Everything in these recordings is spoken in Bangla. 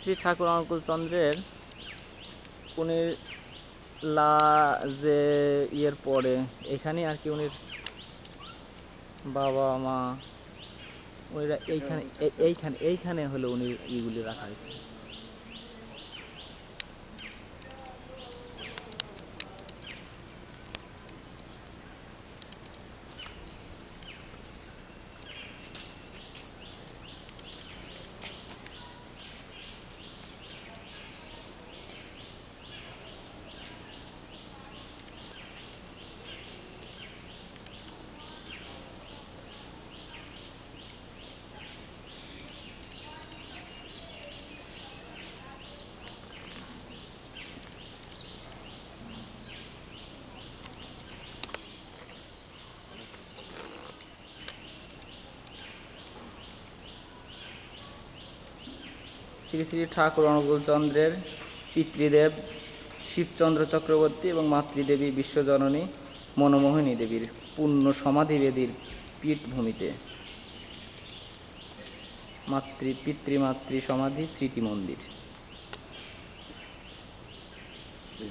শ্রী ঠাকুর অনুকূল চন্দ্রের উনি লা যে ইয়ের পরে এখানে আর কি উনি বাবা, মা, ওইরা এইখানে এইখানে এইখানে হলো উনি ইগুলি রাখা হয়েছে। শ্রী শ্রী ঠাকুর অনুকূল চন্দ্রের পিতৃদেব শিবচন্দ্র চক্রবর্তী এবং মাতৃদেবী বিশ্বজননী মনমোহিনী দেবীর পূর্ণ সমাধিবেদীর পীঠভূমিতে। মাতৃ, পিতৃমাতৃ সমাধি স্মৃতি মন্দির সেই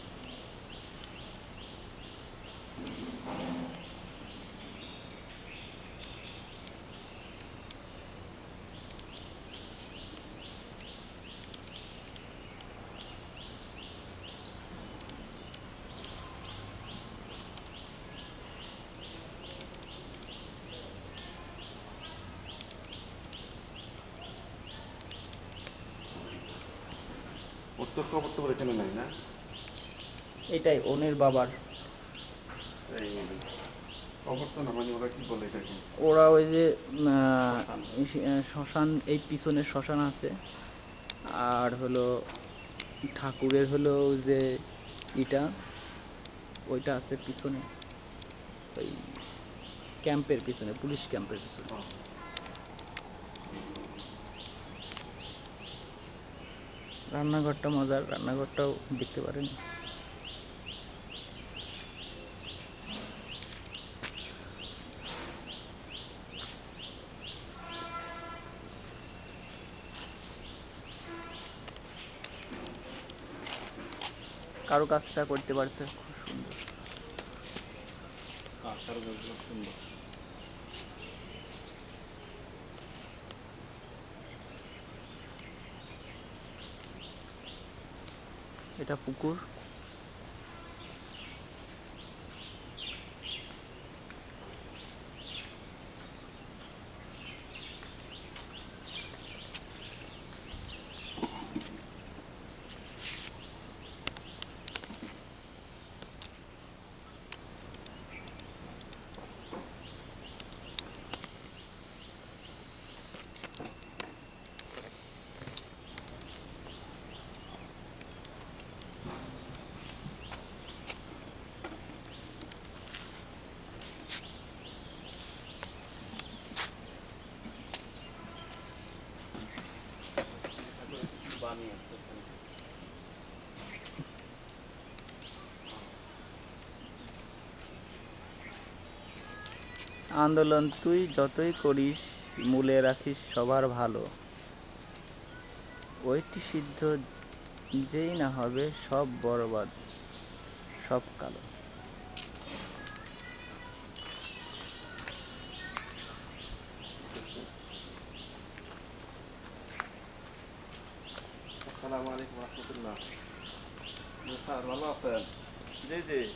তো এখানে নাই না? এটাই ওনের বাবার। মানে ওরা ওই যে শ্মশান। এই সে- আহ, শ্মশান এই পিছনে শ্মশান আছে। আর হলো ঠাকুরের হলো যে ইটা ওইটা আছে পিছনে। ওই ক্যাম্পের পিছনে পুলিশ ক্যাম্পের পিছনে। রান্নাঘরটা মজার রান্নাঘরটাও দেখতে পারেন। কারও কাজটা করতে পারছে খুব সুন্দর। সুন্দর। এটা পুকুর। আন্দোলন তুই যতই করিস, মূলে রাখিস সবার ভালো। ওইটি সিদ্ধ, যেই না হবে সব বরবাদ, সব কালো। Esselamu Aleyküm ve Rahmetullah. Musa, nasılsın? Dedi.